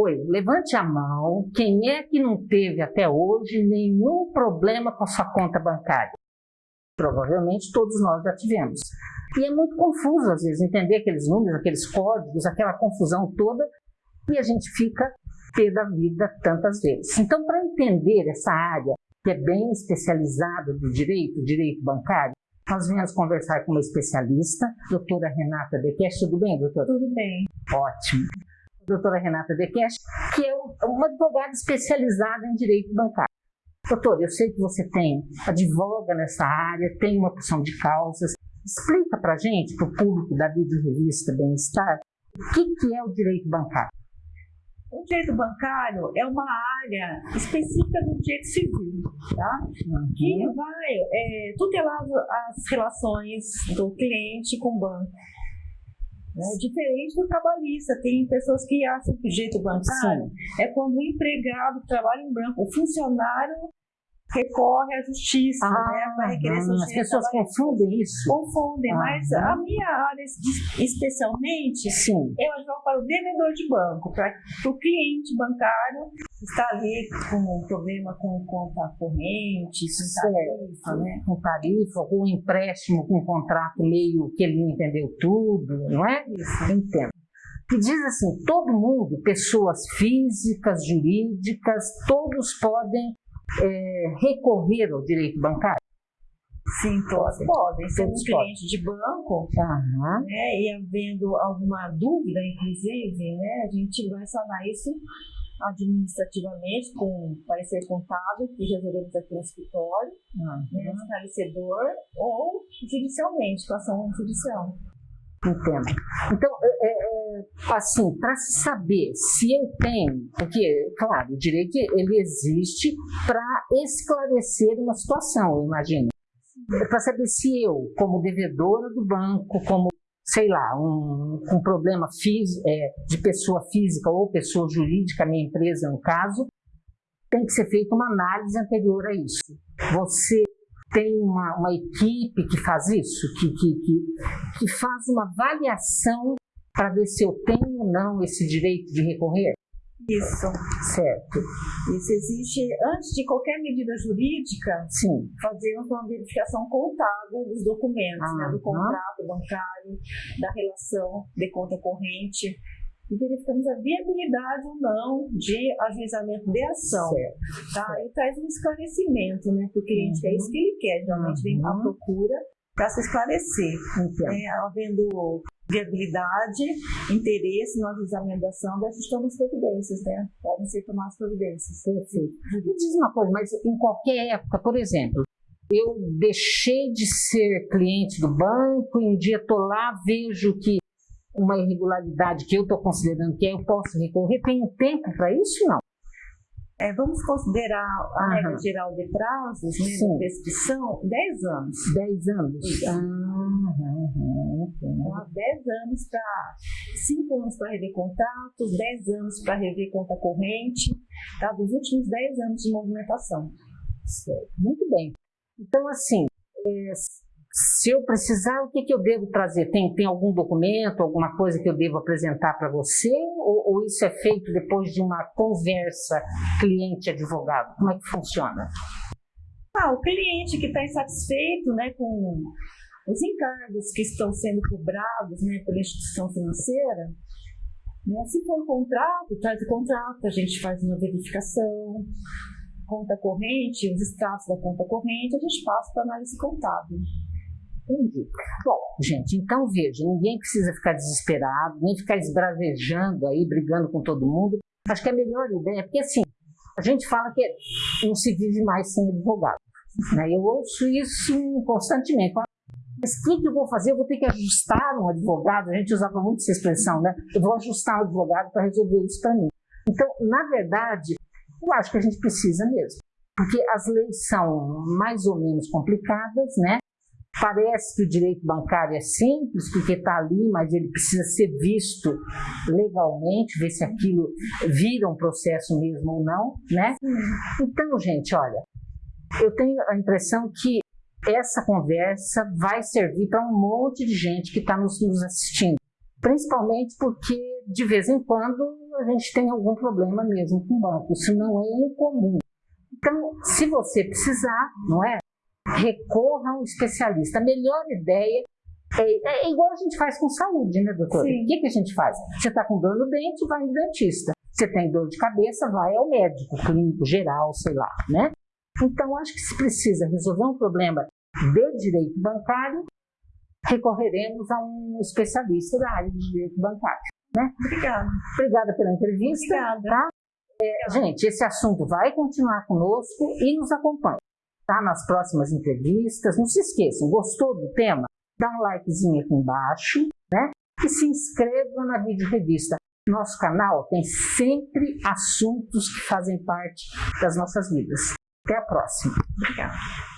Oi, levante a mão. Quem é que não teve até hoje nenhum problema com a sua conta bancária? Provavelmente todos nós já tivemos. E é muito confuso, às vezes, entender aqueles números, aqueles códigos, aquela confusão toda, e a gente fica pé da vida tantas vezes. Então, para entender essa área, que é bem especializada do direito, direito bancário, nós viemos conversar com uma especialista, doutora Renata Dekesh. Tudo bem, doutora? Tudo bem. Ótimo. Doutora Renata Dekesh, que é uma advogada especializada em direito bancário. Doutor, eu sei que você tem, advoga nessa área, tem uma opção de causas. Explica para a gente, para o público da Vídeo Revista Bem-Estar, o que, que é o direito bancário? O direito bancário é uma área específica do direito civil, tá? Uhum. que vai é, tutelar as relações do cliente com o banco. Né? Diferente do trabalhista, tem pessoas que acham que o direito bancário Sim. é quando o empregado trabalha em branco, o funcionário recorre à justiça, ah, né, para requerer hum, As pessoas confundem isso. Confundem, ah, mas a minha área especialmente, Sim. eu advogo para o devedor de banco, para o cliente bancário está ali com um problema com conta corrente, com tarifa, né? Com tarifa, com um empréstimo, com um contrato meio que ele não entendeu tudo, não é? Isso. Entendo. Que diz assim, todo mundo, pessoas físicas, jurídicas, todos podem é, recorrer ao direito bancário? Sim, todos podem. Sendo um cliente de banco, uhum. né, e havendo alguma dúvida, inclusive, né, a gente vai sanar isso administrativamente com parecer contábil que resolvemos aqui no escritório, uhum. né, esclarecedor, ou judicialmente, com ação judicial. Entendo. Então, é, é, é assim, para se saber se eu tenho, porque, claro, o direito ele existe para esclarecer uma situação, eu imagino. Para saber se eu, como devedora do banco, como, sei lá, um, um problema é, de pessoa física ou pessoa jurídica, minha empresa no caso, tem que ser feita uma análise anterior a isso. Você tem uma, uma equipe que faz isso, que, que, que, que faz uma avaliação para ver se eu tenho ou não esse direito de recorrer? Isso. Certo. Isso existe, antes de qualquer medida jurídica, Sim. fazemos uma verificação contábil dos documentos, ah, né, do contrato bancário, da relação de conta corrente, e verificamos a viabilidade ou não de ajuizamento de ação. Certo. Tá? E traz um esclarecimento né, para o cliente, uhum. é isso que ele quer, geralmente vem à uhum. procura para se esclarecer. É, havendo viabilidade, interesse no ajuizamento da ação, ajustamos providências, né? Podem ser tomadas providências. Perfeito. Me diz uma coisa, mas em qualquer época, por exemplo, eu deixei de ser cliente do banco e um dia estou lá, vejo que uma irregularidade que eu estou considerando que eu posso recorrer, tem um tempo para isso não? É, vamos considerar a regra geral de prazos, né, de prescrição, 10 anos. 10 anos? Aham. Então, 10 anos para 5 anos para rever contratos, 10 anos para rever conta corrente, tá? dos últimos 10 anos de movimentação. Certo. Muito bem. Então, assim, é, se eu precisar, o que, que eu devo trazer? Tem, tem algum documento, alguma coisa que eu devo apresentar para você? Ou, ou, isso é feito depois de uma conversa cliente-advogado? Como é que funciona? Ah, o cliente que está insatisfeito né, com os encargos que estão sendo cobrados né, pela instituição financeira, né, se for um contrato, traz o contrato, a gente faz uma verificação, conta corrente, os extratos da conta corrente, a gente passa para análise contábil. Entendi. Bom, gente, então veja, ninguém precisa ficar desesperado, nem ficar esbravejando aí, brigando com todo mundo. Acho que a melhor ideia, porque assim, a gente fala que não se vive mais sem advogado. Né? Eu ouço isso constantemente. Mas o que, que eu vou fazer? Eu vou ter que ajustar um advogado. A gente usava muito essa expressão, né? Eu vou ajustar um advogado para resolver isso para mim. Então, na verdade, eu acho que a gente precisa mesmo. Porque as leis são mais ou menos complicadas, né? Parece que o direito bancário é simples, porque está ali, mas ele precisa ser visto legalmente, ver se aquilo vira um processo mesmo ou não, né? Então, gente, olha, eu tenho a impressão que essa conversa vai servir para um monte de gente que está nos, nos assistindo. Principalmente porque, de vez em quando, a gente tem algum problema mesmo com o banco. Isso não é incomum. Então, se você precisar, não é? Recorra a um especialista. A melhor ideia é, é, igual a gente faz com saúde, né, doutora? Sim. O que, que a gente faz? Você está com dor no dente, vai no dentista. Você tem dor de cabeça, vai ao médico, clínico, geral, sei lá, né? Então, acho que se precisa resolver um problema de direito bancário, recorreremos a um especialista da área de direito bancário. Né? Obrigada. Obrigada pela entrevista. Obrigada. Tá? É, gente, esse assunto vai continuar conosco e nos acompanhe tá? nas próximas entrevistas. Não se esqueçam, gostou do tema? Dá um likezinho aqui embaixo né? e se inscreva na vídeo revista. Nosso canal tem sempre assuntos que fazem parte das nossas vidas. Até a próxima. Obrigada.